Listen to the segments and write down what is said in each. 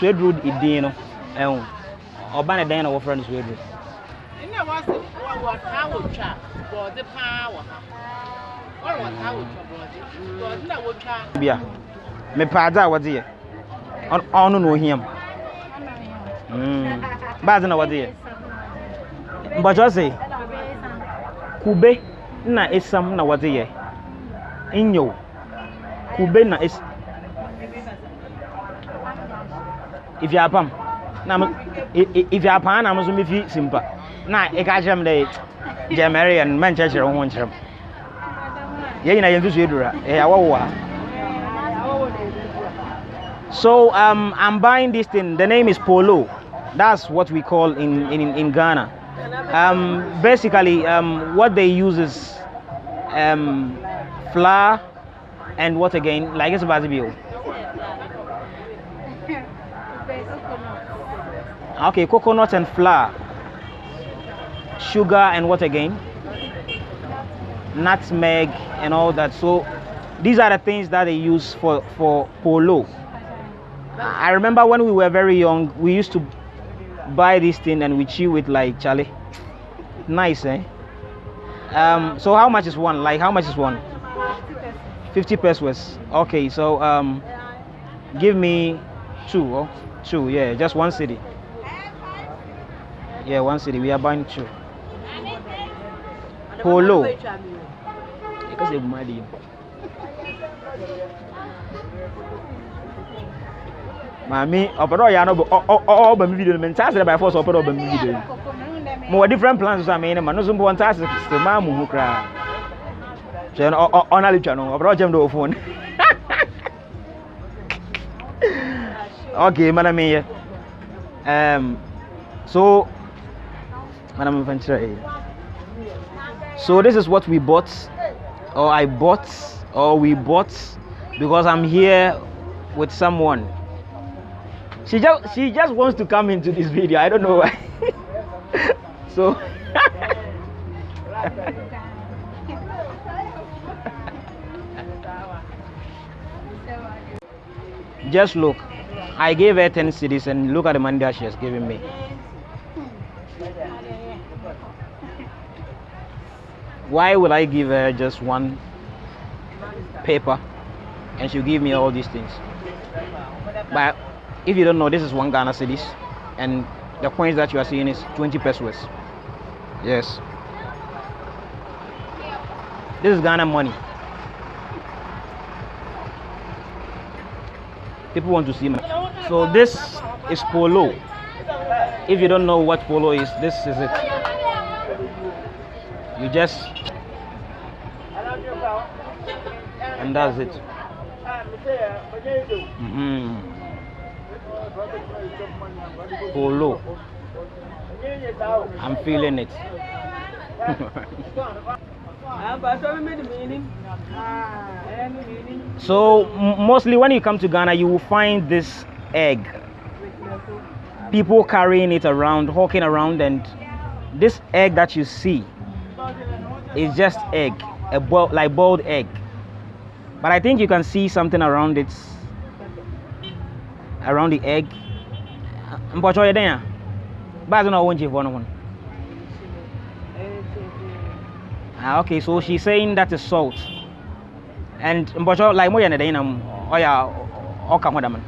suede road e din no ɛho. Ɔba ne dan na wɔfrɛ no suede road. Ɛna wɔse wɔtaa wɔtwa bɔɔde paa wɔ ha. Wɔre wɔtaa wɔtwa bɔɔde bɔɔde na wɔtwa bia mepaade a wɔde yɛ. Ɔno na ohia mu hmm. baade na wɔde yɛ. Mbɔkyɛ se kube na esam na wɔde yɛ. Nyew. Kube na esam es ifiapam na mo i- i- ifiapaa na mo nso mefi simpa na ɛka kyerɛ m dɛ gyɛmɛre yɛ no mɛnkyerɛkyerɛ wo ho nkyerɛ m yɛn nyinaa yɛn nsusu edura ɛyɛ awɔwɔ a So um, I'm buying this thing. The name is Polo. That's what we call in in, in Ghana. Um, basically, um, what they use is um, flour and what again? Like it's about to. Okay, coconut and flour, sugar and what again? Nutmeg and all that. So these are the things that they use for for polo. I remember when we were very young, we used to buy this thing and we chew it like Charlie. Nice, eh? Um, so how much is one? Like how much is one? 50 pesewas. Okay, so um, give me two. Oh, two. Yeah, just one cedi. Yeah, one city. We are buying two. Polo. Because they're mad. maame ɔpɛ dɛ ɔyɛ ano ɔba mi video no mɛ ntaa sɛ by force ɔpɛ dɛ ɔba mi video no mo wɔ different plans so a mɛ ne ma no so mbɔ ntaa sɛ maa mu hu koraa hwɛ no ɔna le twa no ɔpɛ dɛ ɔkyɛm dɛ phone okay mana meyɛ um, so memfa nkyerɛ so this is what we bought or I bought or we bought because I'm here with someone. She just she just wants to come into this video. I don't know why. So just look. I gave her 10 cedis and look at the money that she has given me why would i give her just one paper and she'll give me all these things but if you don't know, this is one Ghana cedis, and the coins that you are seeing is 20 pesewas. Yes. This is Ghana money. People want to see money. So this is polo. If you don't know what polo is, this is it. You just and that's it. Mhm. Polo. I'm feeling it. so mostly when you come to Ghana, you will find this egg. People carrying it around, hawking around, and this egg that you see is just egg, a boil, like boiled egg. But I think you can see something around it, around the egg. Mpɔtɔ yɛ dɛn a? Baasi na ɔwɔ nkyɛnfɔ no. Ah, okay, so she's saying that is salt. And mpɔtɔ like mo yɛ ne dɛn na ɔyɛ ɔka ho dama. no?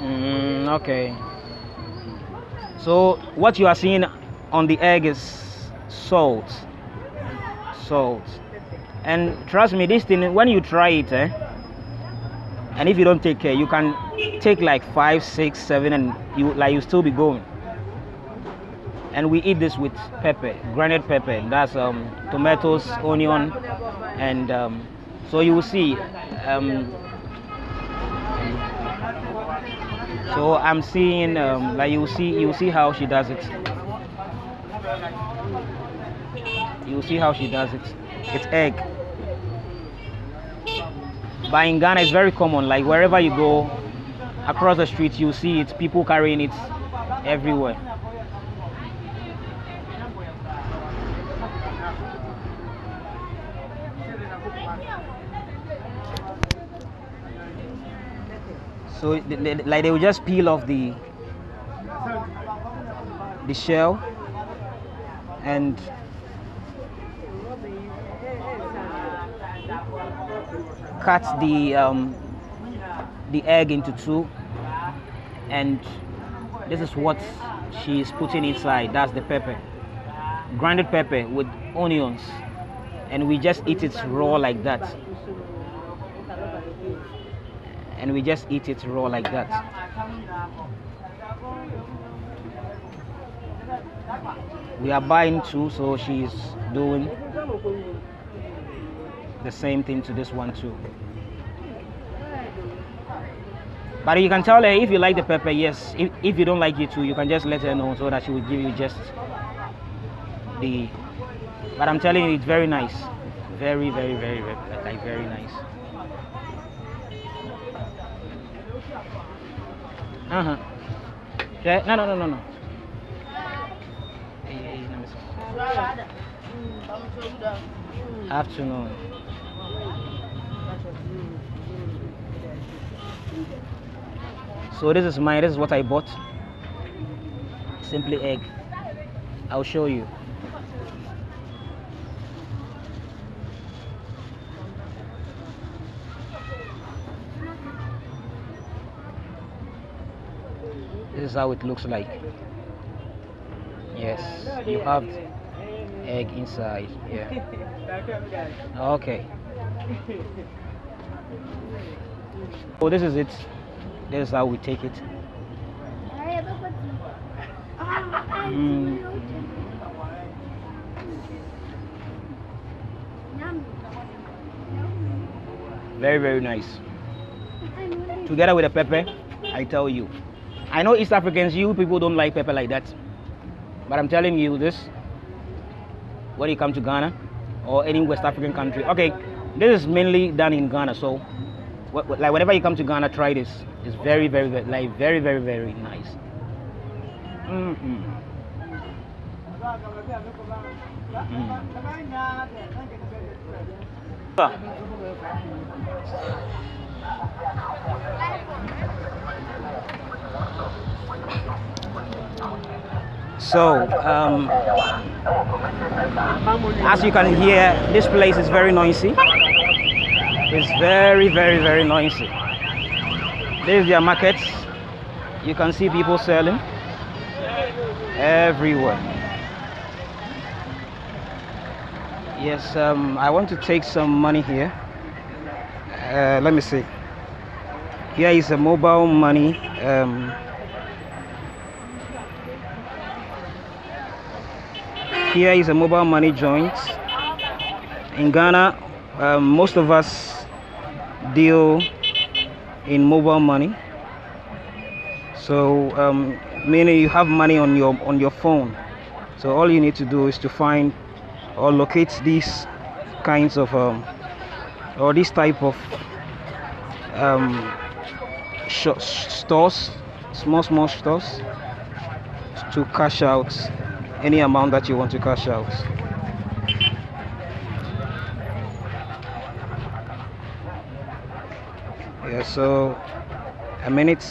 Mm, okay. So what you are seeing on the egg is salt. Salt. And trust me, this thing when you try it, eh, and if you don't take care, you can take like five, six, seven, and you like you still be going. And we eat this with pepper, granite pepper. That's um, tomatoes, onion, and um, so you will see. Um, so I'm seeing um, like you see you see how she does it. You'll see how she does it. It's egg. But in Ghana, it's very common. Like wherever you go, across the street, you see it. People carrying it everywhere. So they, they- like they will just peel off the the shell and cut the um, the egg into two. And this is what she is putting inside. That's the pepper. Grounded pepper with onions. And we just eat it raw like that. And we just eat it raw like that. We are buying two so she's doing the same thing to this one too. But you can tell her if you like the pepper yes. If, if you don't like it too you can just let her know so that she will give you just the but i'm telling you it's very nice. Very very very, very like very nice. Uh-huh. Yeah, no no no no no. Afternoon so this is mine this is what i bought. Simply egg. I'll show you. This is how it looks like. Yes you have egg inside yeah. Okay so this is it. This is how we take it. Mm. very very nice. Together with the pepper i tell you. I know east africans you people don't like pepper like that. But i'm telling you this when you come to ghana or any west african country. Okay this is mainly done in ghana so wh- wh- like whenever you come to ghana try this. It's very very, very like very very very nice. Mm So, um, as you can hear, this place is very noisy. It's very, very, very noisy. This is their. You can see people selling everywhere. Yes, um, I want to take some money here. Uh, let me see. Here is a mobile money. Um, here is a mobile money joint. In Ghana, um, most of us deal in mobile money. So, um, meaning you have money on your on your phone. So all you need to do is to find or locate these kinds of um, or this type of um, stores, small small stores, to cash out any amount that you want to cash out. Yeah, so a minute.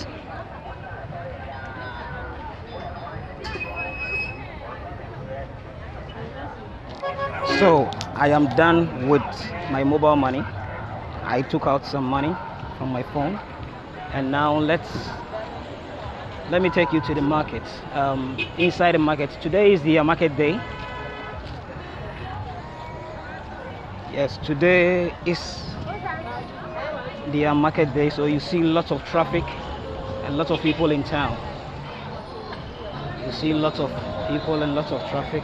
So I am done with my mobile money. I took out some money from my phone, and now let's let me take you to the market. Um, inside the market, today is the uh, market day. Yes, today is the uh, market day, so you see lots of traffic and lots of people in town. You see lots of people and lots of traffic.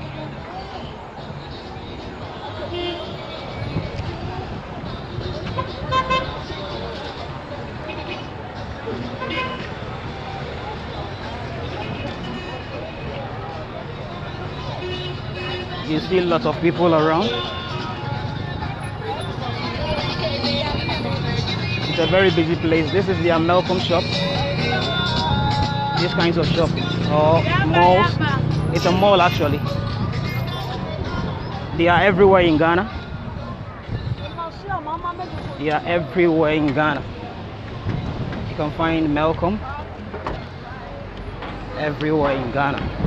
You see a lot of people around. It's a very busy place. This is the Melcom shop. These kinds of shop or malls. It's a mall actually. They are everywhere in Ghana. They are everywhere in Ghana. You can find Melcom everywhere in Ghana.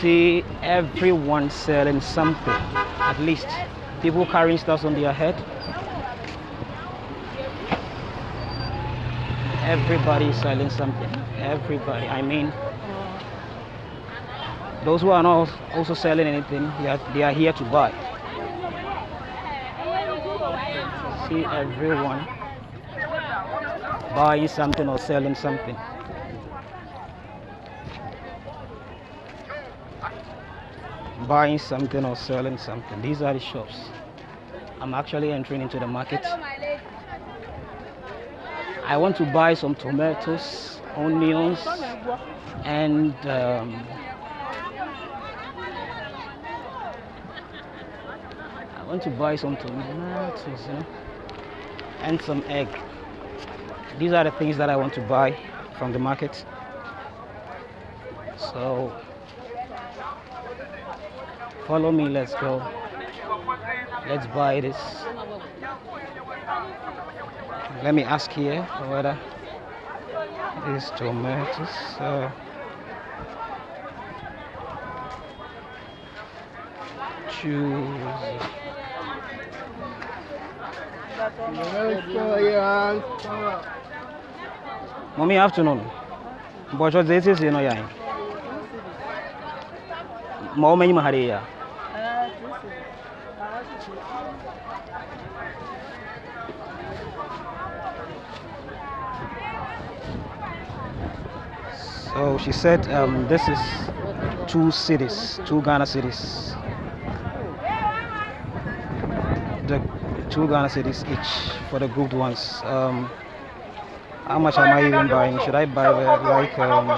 See everyone selling something. At least people carrying stuff on their head. Everybody selling something. Everybody. I mean, those who are not also selling anything, they are, they are here to buy. See everyone buying something or selling something. Buying something or selling something. These are the shops. I'm actually entering into the market. I want to buy some tomatoes, onions, and um, I want to buy some tomatoes, and some egg. These are the things that I want to buy from the market. So follow me, let's go. Let's buy this. Let me ask here whether these tomatoes. Uh, choose. Mommy, afternoon. But what this is, you know, yeah. Mahari ya. So she said um, this is two cedis, two Ghana cedis. The two Ghana cedis each for the grouped ones. Um, how much am I even buying? Should I buy like um,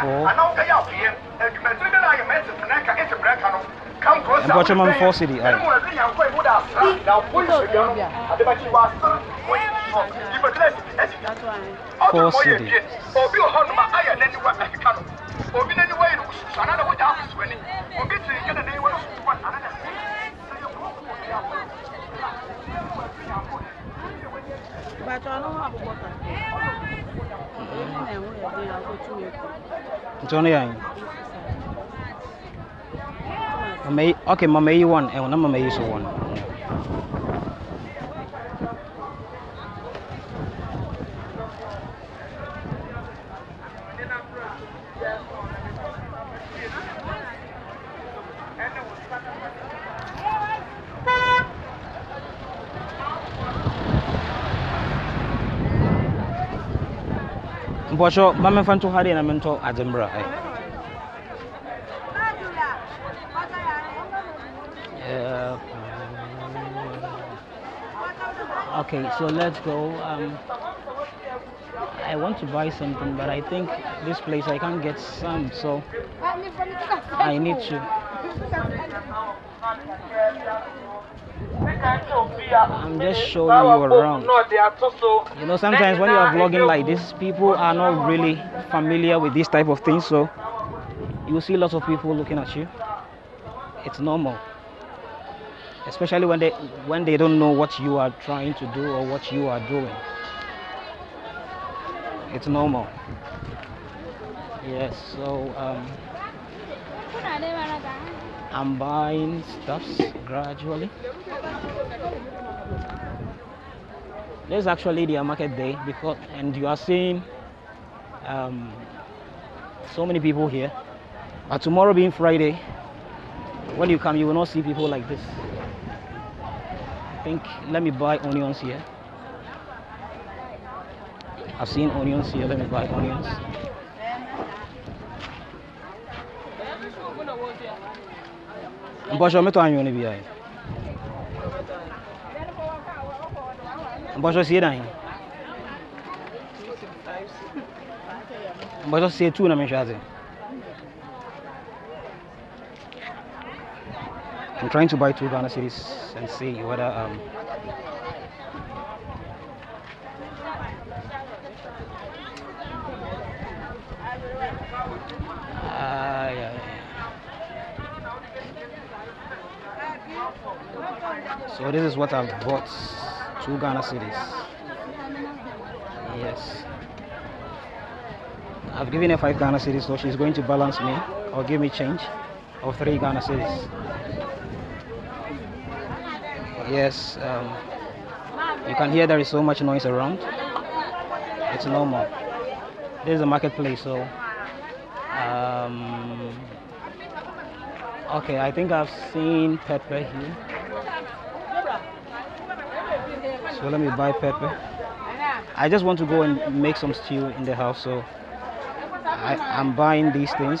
four? And watch them on four cedi. Aye. Four cedis. obi wɔ Mamei, okay, mamei won. Ewan eh, na mamei so won. Mpɔtɔ, mamefa nto ha deɛ na mentɔ adzembra. Eh. Okay, so let's go. Um, I want to buy something, but I think this place I can't get some, so I need to. I'm just showing you around. You know, sometimes when you are vlogging like this, people are not really familiar with this type of thing, so you will see lots of people looking at you. It's normal, especially when they when they don't know what you are trying to do or what you are doing. It's normal. Yes, so um, I'm buying stuffs gradually. This is actually their market day because, and you are seeing um, so many people here. But tomorrow being Friday, when you come, you will not see people like this. I think, let me buy onions here. I've seen onions here. Let me buy onions. Mbɔsɔ metɔ anyo ne bia. Mbɔsɔ sie dan. Mbɔsɔ sie tu na mehwɛ ase. I'm trying to buy two Ghana cedis and see whether um Ah. So this is what I've bought. Two Ghana cedis. Yes. I've given her five Ghana cedis, so she's going to balance me or give me change of three Ghana cedis. Yes. Um, you can hear there is so much noise around. It's normal. This is a marketplace, so um, okay. I think I've seen pepper here. So let me buy pepper. I just want to go and make some stew in the house, so I, I'm buying these things.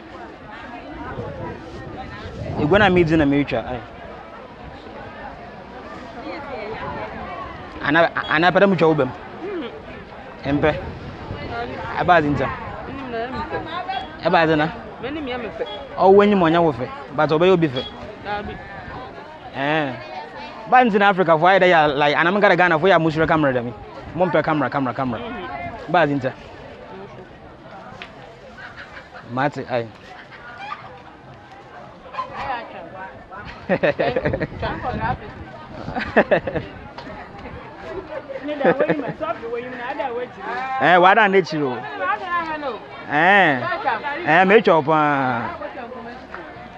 egwa na mmiri na mmiri twa ana pɛrɛ mu twa wo bɛm mpɛ abaazi nta abaazi na. Ɔwɔ enyim ɔnya wo fɛ bàtà ɔbɛyɛ obi fɛ ɛɛ eh. báyìí ntina afirika fo ayɛ dɛ yà lai anam gada ghana fo yà musoro kamara dɛm mo mpɛ kamara kamara kamara baazi nta maate ayi. Eh, why don't they chill? Eh, eh, make uh, your pan.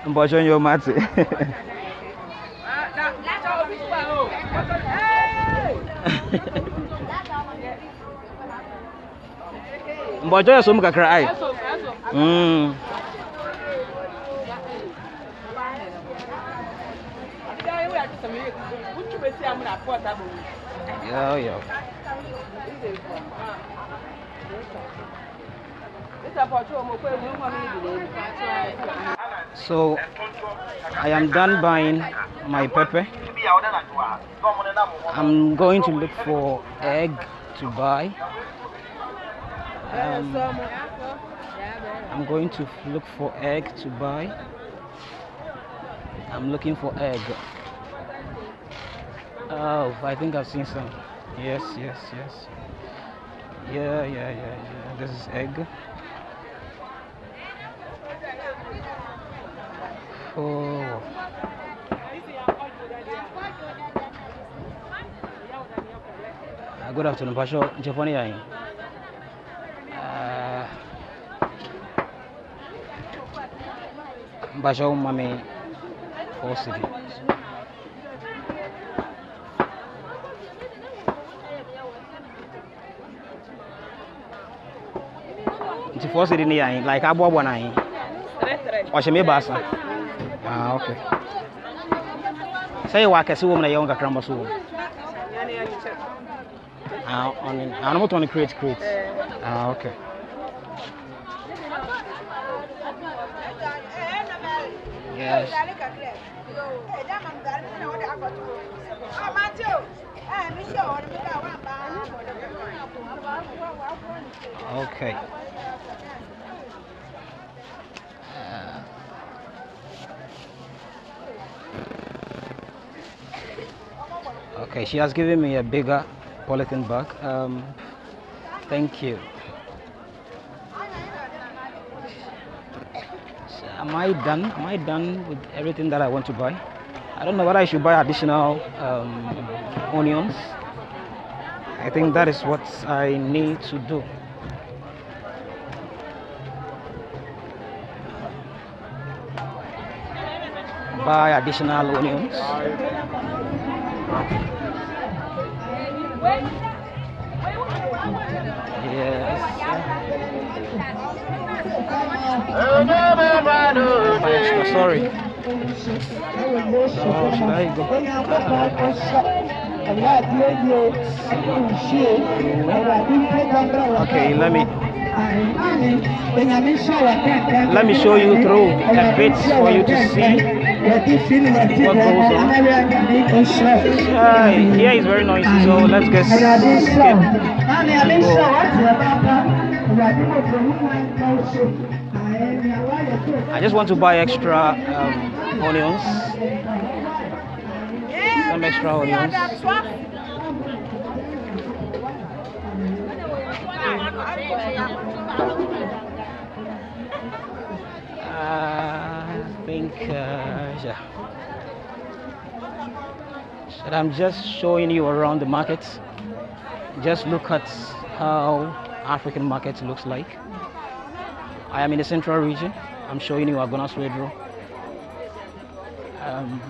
I'm watching your mat. Mbọjọ yẹ so mu kakra ayi. Yo yo. So I am done buying my pepper. I'm going to look for egg to buy. Um, I'm going to look for egg to buy. I'm looking for egg. Oh, I think I've seen some. Yes, yes, yes. Yeah, yeah, yeah, yeah. This is egg. Oh. Good afternoon, Pasho. sim, sim. Pasho sim, sim 24 cedi ne yɛ ahe like aboaboa no ahe ɔhyɛ me baasa ah, ok. Sɛ yɛwɔ akɛse wɔ mu na yɛwɔ nkakra mbɔ so wɔ ano motɔ no crate crate ah, ok. Yes. Okay. Okay, she has given me a bigger polythene bag. Um, thank you. So am I done? Am I done with everything that I want to buy? I don't know whether I should buy additional um, onions. I think that is what I need to do. Buy additional onions. Yes. Buy extra, sorry. Oh, should I go? Okay, let me let me show you through a bit for you to see goes on. Uh, here is very noisy, so let's get skip. I just want to buy extra um, onions. Some extra onions. Uh, think, uh, yeah. But I'm just showing you around the market. Just look at how African market looks like. I am in the central region. I'm showing you Agona Swedru. Um,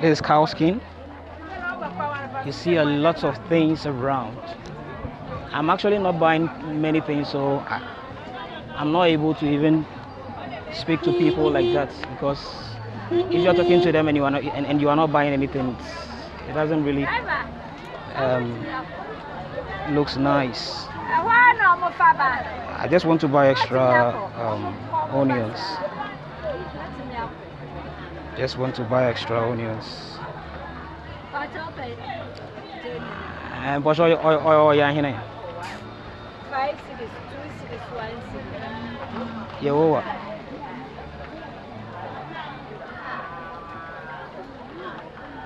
this is cow skin. You see a lot of things around. I'm actually not buying many things, so I, I'm not able to even speak to people like that because if you're talking to them and you are not and, and you are not buying anything, it doesn't really um, looks nice. I just want to buy extra um, onions. Just want to buy extra onions. And what's all all all yeah here? Five cedis, two cedis, one cedi. Yeah, what?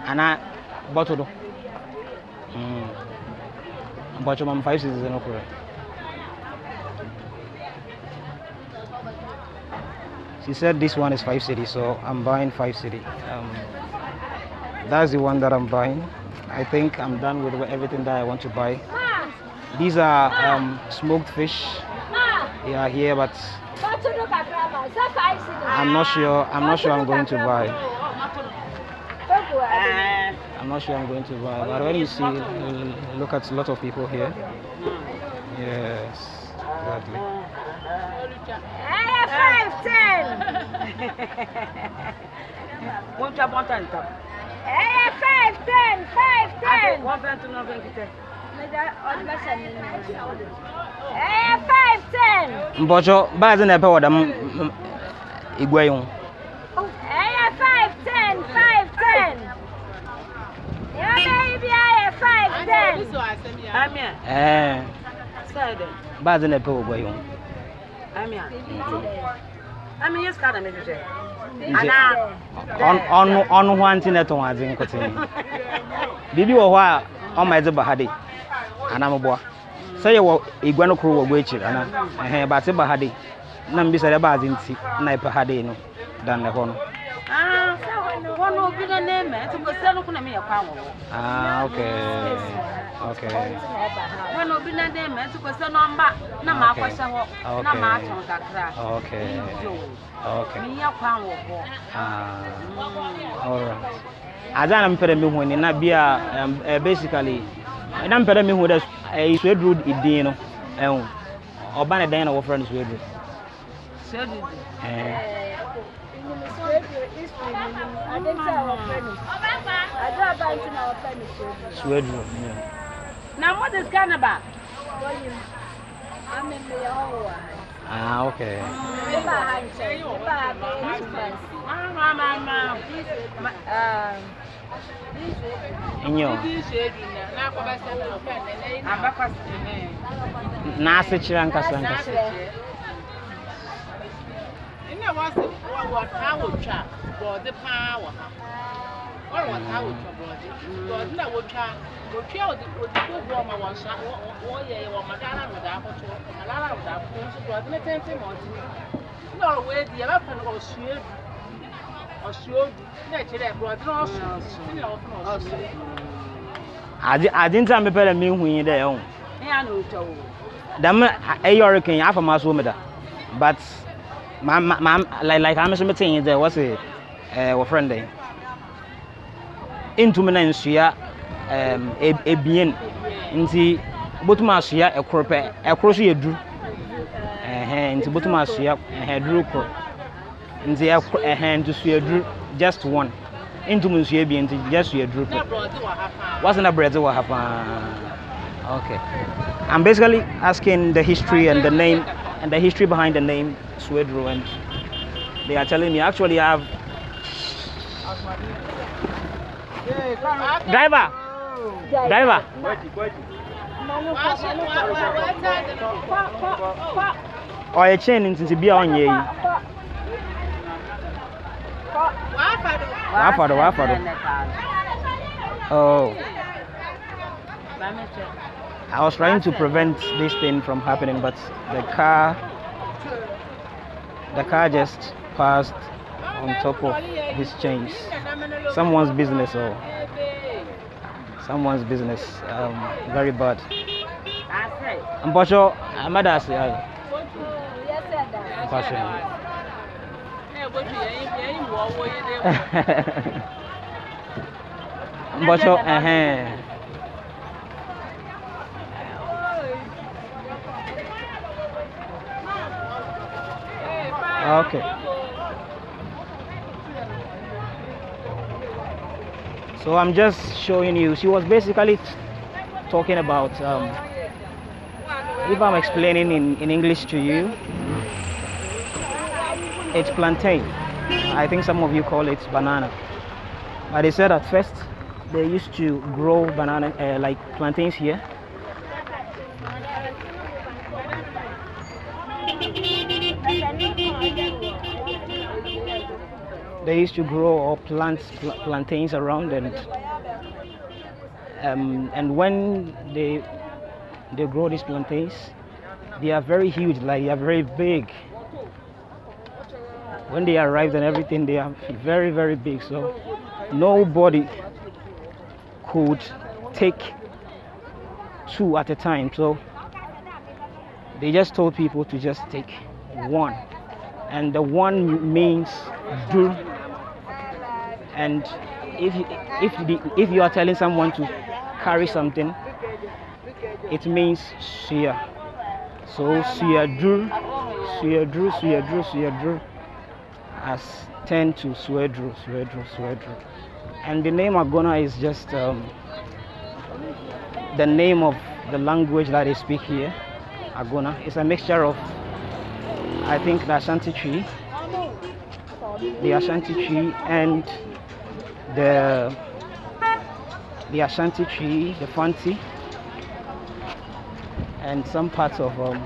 Ana bottle do. Mm. Bottle mam five cedis no correct. She said this one is five cedi, so I'm buying five cedi. Um, that's the one that I'm buying. I think I'm done with everything that I want to buy. These are um, smoked fish. They are here, but I'm not sure. I'm not sure I'm going to buy. I'm not sure I'm going to buy. But when you see, look at a lot of people here. Yes, exactly. Five, ten. Ten, five, ten. Wọ́n fẹ́ tún náà fẹ́ kíkẹ́. Five, ten. Mbocho, baadhi na pewa dam igwe yung. Five, ten, five, ten. Yeah, baby, I five, ten. Ami a, Eh, sẹ́ẹ̀ dẹ̀. baadhi na pewa igwe yung. Ami a. Ami yẹ sika na mi hwehwẹ. Nti, ọnụ ọnụ hụ antị na-eto nwadzi nkụtị. Bibi wɔ hɔ a ɔma ɛdze ba ha de anamboa. Sɛ yɛwɔ igwe no koro wɔ ana. Ɛhɛn baate ba ha de. Na mbisa dɛ baadze nti na ɛpɛ ha de no dan ne hɔ no. Ah, one will be the name, and it was seven of me a power. Ah, okay. Okay. One will be the name, and it was a number. No, my question, no match on that crack. Okay. Okay. Me a power. Ah, all right. Ada na mpere mi huni na bia um, uh, basically na mpere mi huni da uh, Swede Road idin no ehun ọba na dan na wɔfrɛ no Swede Road Sweden, yeah. Now what is Canada? Ah, okay. Inyo. Nase chira nkasa nkasa na wɔasɛ wɔta awotwa borɔde paa wɔ ha wɔre wɔta awotwa borɔde borɔde na wotwa wotwa wɔde wɔde kohoɔ ma wɔn sa wɔyɛ wɔn ma dara no daa koto ma dara no daa koto nso borɔde ne tenten ma ɔde na ɔwɔ edi yɛbɛfɛ no ɔsua edu ɔsua edu na ekyirɛ borɔde na ɔso ne na ɔfɔ na ɔsua edu. adi adi nta mepɛ dɛ mi hu yi dɛ ɛho. ɛyà na otwa o. dɛm ɛyɛ ɔrekin but ma ma ma like like ame so mete yi dɛ wɔsi ɛɛ wɔfrɛ no dɛ ntumi na nsua ɛɛm eb- ebien nti botum asua ɛkoro pɛ ɛkoro so yɛ duru ɛhɛn nti botum asua ɛhɛn duru koro nti ɛkoro ɛhɛn nti sua duru just one. Ntumi nsua ebien nti just sua duru na pɛ borɔde wɔ ha paa what's in the bread? Wɔ ha paa okay. I'm basically asking the history and the name and the history behind the name swedru and they are telling me actually i have driver driver oh, chain bi a ɔnyɛ yi Wɔafa do. Wafa do, wafa do. oh i was trying to prevent this thing from happening but the car the car just passed on top of these chains. Someone's business or someone's business um, very bad. Mpɔtɔ amada ase ayi mpɔtɔ Na ɛbɛtu yɛn yɛn okay. So i'm just showing you. She was basically talking about um, if i'm explaining in, in english to you it's plantain. I think some of you call it banana. But they said at first they used to grow banana uh, like plantains here they used to grow or plant pl- plantains around and um, and when they they grow these plantains they are very huge like they are very big. When they arrived and everything they are very very big. So nobody could take two at a time. So they just told people to just take one. And the one means do and if if the, if you are telling someone to carry something it means shia so suyadru suyadru suyadru suyadru has turned to swedru swedru swedru and the name agona is just um, the name of the language that they speak here agona. It's a mixture of i think the ashanti twi the ashanti twi and the the ashanti twi the fanti and some parts of um,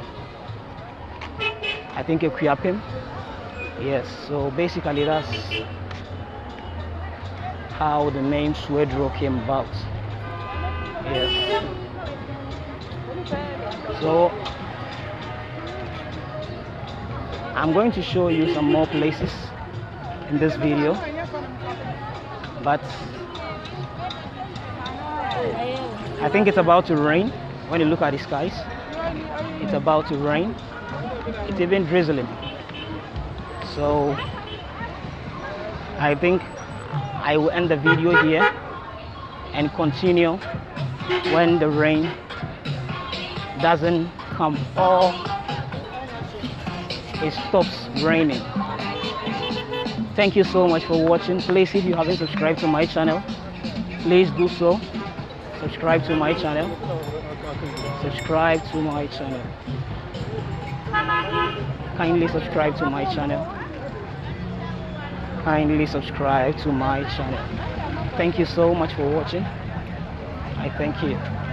i think Akuapem. yes so basically that's how the name swedru came about. Yes. So i'm going to show you some more places in this video but I think it's about to rain. When you look at the skies it's about to rain. It's even drizzling. So I think I will end the video here and continue when the rain doesn't come or it stops raining thank you so much for watching. Please if you haven't subscribed to my channel please do so. Subscribe to my channel. Subscribe to my channel. Kindly subscribe to my channel. Kindly subscribe to my channel. Thank you so much for watching. I thank you